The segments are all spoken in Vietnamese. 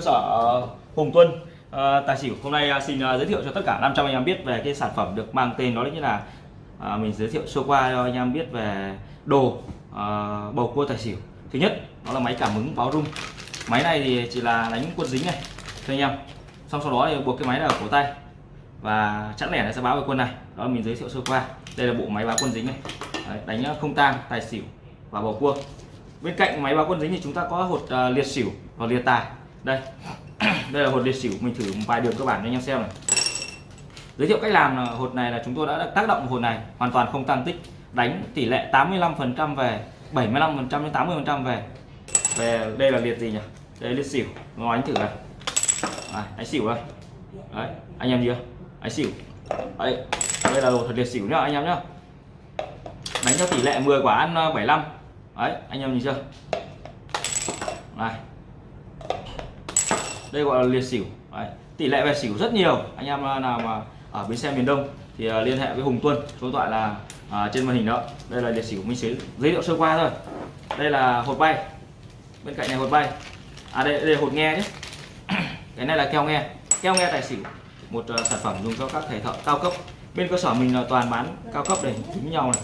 cơ sở ờ, Hùng Tuân à, tài xỉu hôm nay ờ, xin giới thiệu cho tất cả 500 anh em biết về cái sản phẩm được mang tên đó chính là à, mình giới thiệu sơ qua cho anh em biết về đồ à, bầu cua tài xỉu. Thứ nhất đó là máy cảm ứng báo rung. Máy này thì chỉ là đánh quân dính này cho anh em. Xong sau đó thì buộc cái máy là ở cổ tay. Và chẵn lẻ nó sẽ báo về quân này. Đó là mình giới thiệu sơ qua. Đây là bộ máy báo quân dính này. Đấy, đánh không tang tài xỉu và bầu cua. Bên cạnh máy báo quân dính thì chúng ta có hột uh, liệt xỉu và liệt tài đây. Đây là hột liệt xỉu mình thử một vài đường cơ bản cho anh em xem này. Giới thiệu cách làm là hột này là chúng tôi đã tác động hột này hoàn toàn không tăng tích đánh tỷ lệ 85% về 75% đến 80% về. Về đây là liệt gì nhỉ? Đây liệt xỉu nó đánh thử này. À, đánh xỉu đây. Đấy anh em chưa? Đánh xỉu. Đấy đây là hột liệt xỉu nhá anh em nhá. Đánh theo tỷ lệ 10 quả ăn ờ, 75 đấy anh em nhìn chưa? Này đây gọi là liệt xỉu. Đấy. tỷ lệ về xỉu rất nhiều. Anh em à, nào mà ở bến xe miền Đông thì à, liên hệ với Hùng Tuân số điện thoại là à, trên màn hình đó. Đây là liệt xỉu mình sẽ giới thiệu sơ qua thôi. Đây là hột bay. Bên cạnh này hột bay. À đây, đây là hột nghe nhé. Cái này là keo nghe. Keo nghe tài xỉu. Một uh, sản phẩm dùng cho các thầy thợ cao cấp. Bên cơ sở mình là toàn bán cao cấp để chính nhau này.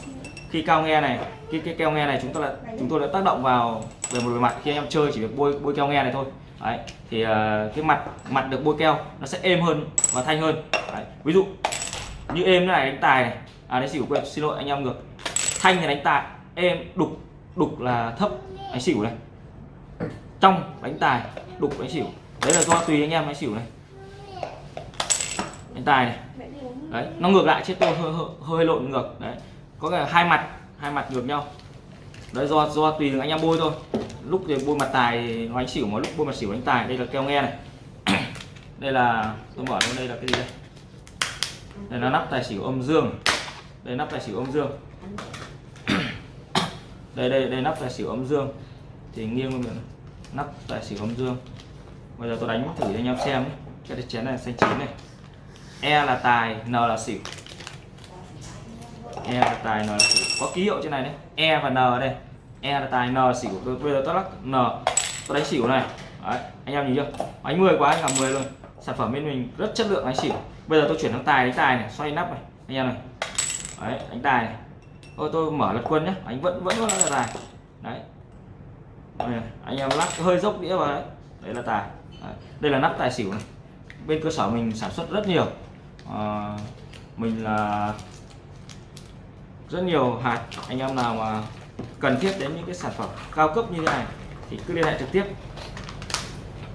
Khi cao nghe này cái, cái keo nghe này chúng ta là chúng tôi đã tác động vào về một bề mặt khi anh em chơi chỉ việc bôi bôi keo nghe này thôi. Đấy, thì uh, cái mặt mặt được bôi keo nó sẽ êm hơn và thanh hơn. Đấy, ví dụ như êm này đánh tài này. À đánh xỉu quên xin lỗi anh em ngược. Thanh thì đánh tài êm đục đục là thấp đánh xỉu này. Trong đánh tài đục đánh xỉu. Đấy là do tùy anh em đánh xỉu này. Đánh tài này. Đấy nó ngược lại chết tôi hơi, hơi, hơi lộn ngược. Đấy có cái hai mặt hai mặt ngược nhau. Đấy do do tùy anh em bôi thôi lúc thì bôi mặt tài nó đánh xỉu mà lúc bôi mặt xỉu đánh tài, đây là keo nghe này. Đây là, tôi mở đây là cái gì đây? Đây là nắp tài xỉu âm dương. Đây nắp tài xỉu âm dương. Đây đây đây nắp tài xỉu âm dương. Thì nghiêng lên miệng nắp tài xỉu âm dương. Bây giờ tôi đánh thử cho anh em xem nhé. cái chén này xanh chín này. E là tài, n là xỉu. E là tài, n là xỉu. Có ký hiệu trên này đấy. E và n đây e là tài n xỉu tôi bây giờ tôi lắc n. Tôi đánh xỉu này. Đấy, anh em nhìn chưa? Đánh 10 quá anh làm 10 luôn. Sản phẩm bên mình rất chất lượng đánh xỉu bây giờ tôi chuyển sang tài đánh tài này xoay nắp này. Anh em này. Đấy đánh tài này. Thôi tôi mở lật quân nhé anh vẫn vẫn là tài. Đấy. Đây, anh em lắc hơi dốc đĩa vào đấy. Đây là tài. Đấy. đây là nắp tài xỉu này. Bên cơ sở mình sản xuất rất nhiều. À, mình là rất nhiều hạt. Anh em nào mà cần thiết đến những cái sản phẩm cao cấp như thế này thì cứ liên hệ trực tiếp.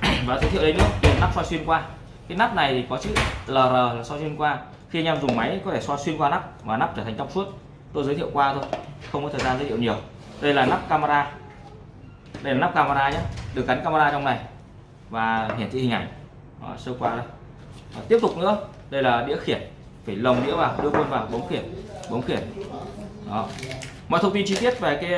Và giới thiệu đến nữa đây nắp soi xuyên qua. Cái nắp này thì có chữ LR là soi xuyên qua. Khi anh em dùng máy có thể soi xuyên qua nắp và nắp trở thành trong suốt. Tôi giới thiệu qua thôi không có thời gian giới thiệu nhiều. Đây là nắp camera. Đây là nắp camera nhé được gắn camera trong này. Và hiển thị hình ảnh. Đó, sơ qua đây. Và tiếp tục nữa đây là đĩa khiển. Phải lồng đĩa vào đưa quân vào bấm khiển bấm khiển. Đó. mọi thông tin chi tiết về cái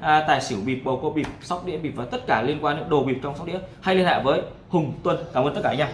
à, tài xỉu bịp bầu cua bịp sóc đĩa bịp và tất cả liên quan đến đồ bịp trong sóc đĩa hay liên hệ với Hùng Tuân cảm ơn tất cả anh em